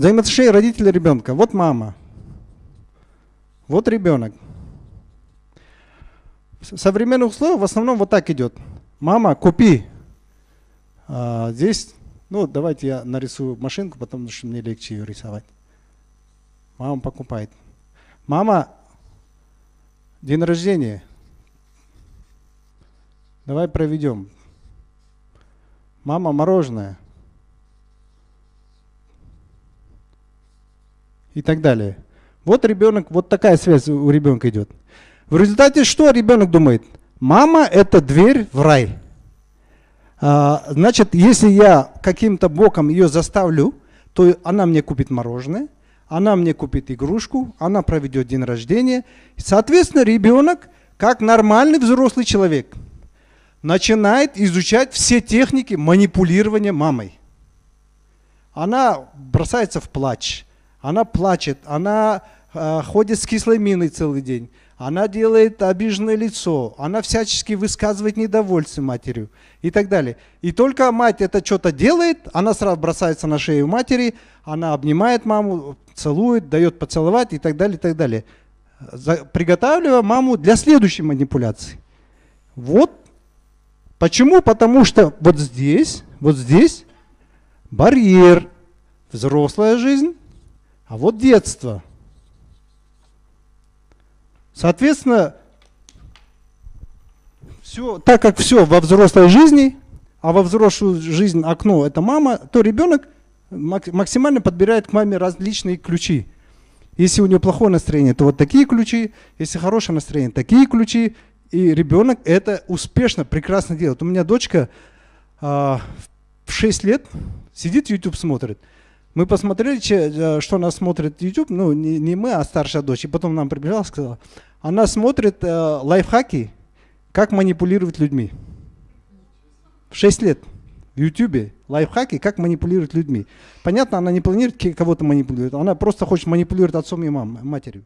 Взаимоотношения родителя ребенка. Вот мама. Вот ребенок. В условиях в основном вот так идет. Мама, купи. А, здесь, ну давайте я нарисую машинку, потому что мне легче ее рисовать. Мама покупает. Мама, день рождения. Давай проведем. Мама, мороженое. И так далее. Вот ребенок, вот такая связь у ребенка идет. В результате что ребенок думает? Мама – это дверь в рай. А, значит, если я каким-то боком ее заставлю, то она мне купит мороженое, она мне купит игрушку, она проведет день рождения. Соответственно, ребенок, как нормальный взрослый человек, начинает изучать все техники манипулирования мамой. Она бросается в плач, она плачет, она э, ходит с кислой миной целый день, она делает обиженное лицо, она всячески высказывает недовольство матерью и так далее. И только мать это что-то делает, она сразу бросается на шею матери, она обнимает маму, целует, дает поцеловать и так далее, и так далее. Приготавливая маму для следующей манипуляции. Вот почему, потому что вот здесь, вот здесь барьер, взрослая жизнь, а вот детство – Соответственно, все, так как все во взрослой жизни, а во взрослую жизнь окно это мама, то ребенок максимально подбирает к маме различные ключи. Если у нее плохое настроение, то вот такие ключи, если хорошее настроение, такие ключи. И ребенок это успешно, прекрасно делает. У меня дочка а, в 6 лет сидит, YouTube смотрит. Мы посмотрели, э, что она смотрит YouTube, ну не, не мы, а старшая дочь. И потом нам прибежала сказала, она смотрит э, лайфхаки, как манипулировать людьми. В 6 лет в YouTube лайфхаки, как манипулировать людьми. Понятно, она не планирует кого-то манипулировать, она просто хочет манипулировать отцом и мамой, матерью.